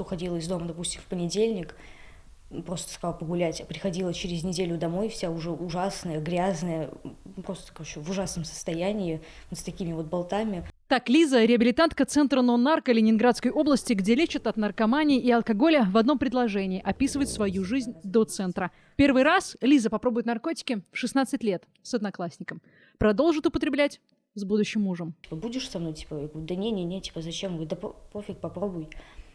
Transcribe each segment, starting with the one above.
Уходила из дома, допустим, в понедельник, просто сказала погулять, а приходила через неделю домой, вся уже ужасная, грязная, просто, короче, в ужасном состоянии, вот с такими вот болтами. Так, Лиза, реабилитантка Центра «Нон-нарко» Ленинградской области, где лечат от наркомании и алкоголя, в одном предложении описывает свою жизнь до центра. Первый раз Лиза попробует наркотики в 16 лет с одноклассником. Продолжит употреблять с будущим мужем. Будешь со мной? Типа, я говорю, да не-не-не, типа, зачем? Говорю, да пофиг, попробуй.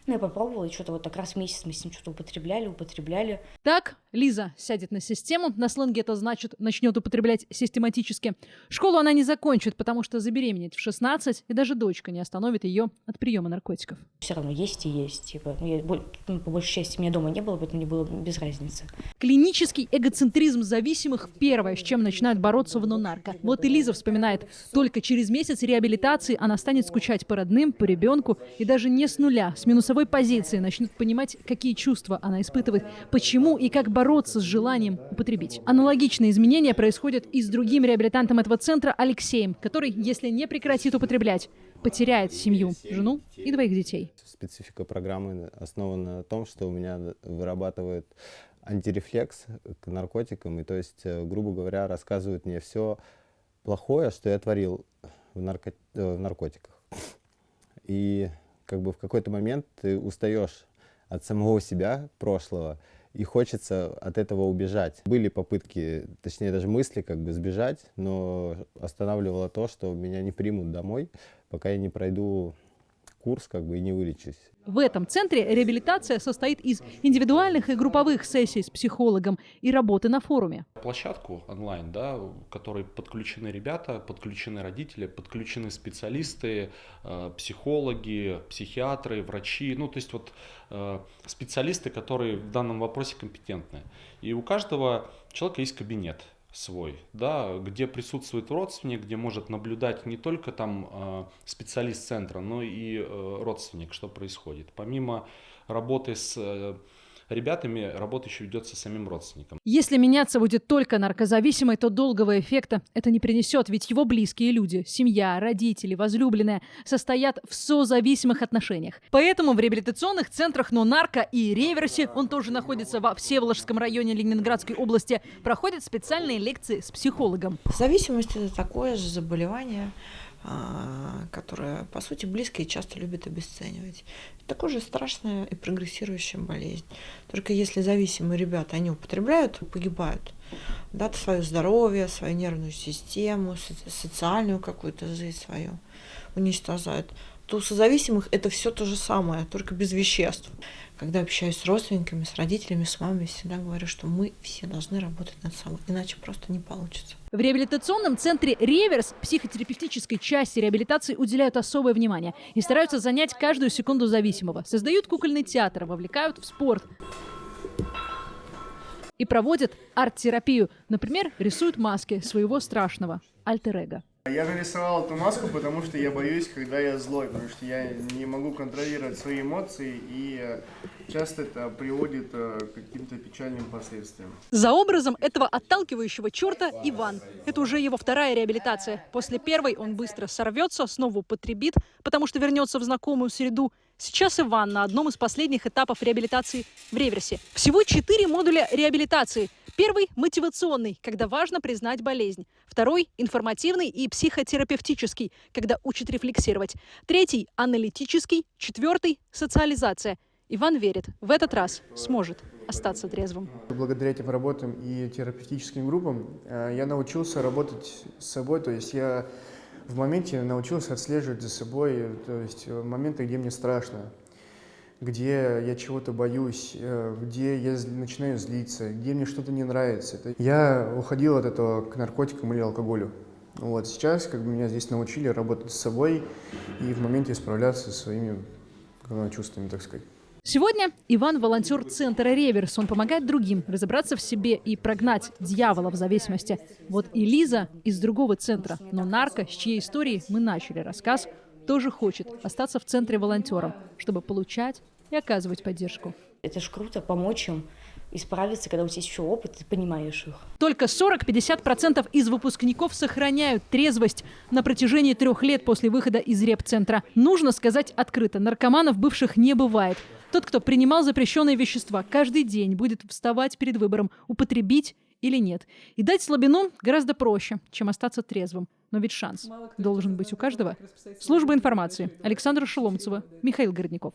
Ну, я попробовала, и что-то вот так раз в месяц мы с ним что-то употребляли, употребляли. Так, Лиза сядет на систему. На сленге это значит, начнет употреблять систематически. Школу она не закончит, потому что забеременеть в 16, и даже дочка не остановит ее от приема наркотиков. Все равно есть и есть. Типа, ну, я, ну, по большей части меня дома не было, поэтому мне было без разницы. Клинический эгоцентризм зависимых – первое, с чем начинают бороться в нонарко. Вот и Лиза вспоминает, только через месяц реабилитации она станет скучать по родным, по ребенку, и даже не с нуля, с минусовой позиции начнет понимать, какие чувства она испытывает, почему и как бороться с желанием употребить. Аналогичные изменения происходят и с другим реабилитантом этого центра Алексеем, который, если не прекратит употреблять, потеряет семью, жену и двоих детей. Специфика программы основана на том, что у меня вырабатывает антирефлекс к наркотикам, и то есть, э, грубо говоря, рассказывают мне все плохое, что я творил в, нарко... Э, в наркотиках. И как бы в какой-то момент ты устаешь от самого себя прошлого, и хочется от этого убежать. Были попытки, точнее даже мысли как бы сбежать, но останавливало то, что меня не примут домой, пока я не пройду курс как бы и не вылечусь. В этом центре реабилитация состоит из индивидуальных и групповых сессий с психологом и работы на форуме. Площадку онлайн, да, в которой подключены ребята, подключены родители, подключены специалисты, э, психологи, психиатры, врачи, ну то есть вот э, специалисты, которые в данном вопросе компетентны. И у каждого человека есть кабинет свой, да, где присутствует родственник, где может наблюдать не только там э, специалист центра, но и э, родственник, что происходит. Помимо работы с э, ребятами работа еще ведется самим родственником. Если меняться будет только наркозависимый, то долгого эффекта это не принесет, ведь его близкие люди, семья, родители, возлюбленные, состоят в созависимых отношениях. Поэтому в реабилитационных центрах «Но-нарко» и «Реверсе», он тоже находится во Всеволожском районе Ленинградской области, проходят специальные лекции с психологом. Зависимость – это такое же заболевание, которая, по сути, близкие часто любят обесценивать. Такая же страшная и прогрессирующая болезнь. Только если зависимые ребята, они употребляют, погибают. Да, свое здоровье, свою нервную систему, социальную какую-то жизнь свою уничтожают. То созависимых это все то же самое, только без веществ. Когда общаюсь с родственниками, с родителями, с мамой, всегда говорю, что мы все должны работать над собой, иначе просто не получится. В реабилитационном центре «Реверс» психотерапевтической части реабилитации уделяют особое внимание и стараются занять каждую секунду зависимого. Создают кукольный театр, вовлекают в спорт и проводят арт-терапию. Например, рисуют маски своего страшного альтер-эго. Я нарисовал эту маску, потому что я боюсь, когда я злой, потому что я не могу контролировать свои эмоции, и э, часто это приводит э, к каким-то печальным последствиям. За образом этого отталкивающего черта Иван. Это уже его вторая реабилитация. После первой он быстро сорвется, снова употребит, потому что вернется в знакомую среду. Сейчас Иван на одном из последних этапов реабилитации в реверсе. Всего четыре модуля реабилитации – Первый – мотивационный, когда важно признать болезнь. Второй – информативный и психотерапевтический, когда учат рефлексировать. Третий – аналитический. Четвертый – социализация. Иван верит, в этот раз сможет остаться трезвым. Благодаря этим работам и терапевтическим группам э, я научился работать с собой, то есть я в моменте научился отслеживать за собой, то есть моменты, где мне страшно, где я чего-то боюсь, э, где я начинаю злиться, где мне что-то не нравится. Я уходил от этого к наркотикам или алкоголю. Вот сейчас как бы меня здесь научили работать с собой и в моменте справляться со своими чувствами, так сказать. Сегодня Иван – волонтер центра «Реверс». Он помогает другим разобраться в себе и прогнать дьявола в зависимости. Вот и Лиза из другого центра, но нарко, с чьей истории мы начали рассказ, тоже хочет остаться в центре волонтером, чтобы получать и оказывать поддержку. Это ж круто, помочь им. исправиться, когда у тебя есть еще опыт, ты понимаешь их. Только 40-50% из выпускников сохраняют трезвость на протяжении трех лет после выхода из репцентра. Нужно сказать открыто, наркоманов бывших не бывает. Тот, кто принимал запрещенные вещества, каждый день будет вставать перед выбором, употребить или нет. И дать слабину гораздо проще, чем остаться трезвым. Но ведь шанс должен быть у каждого. Служба информации. Александра Шеломцева, Михаил Городников.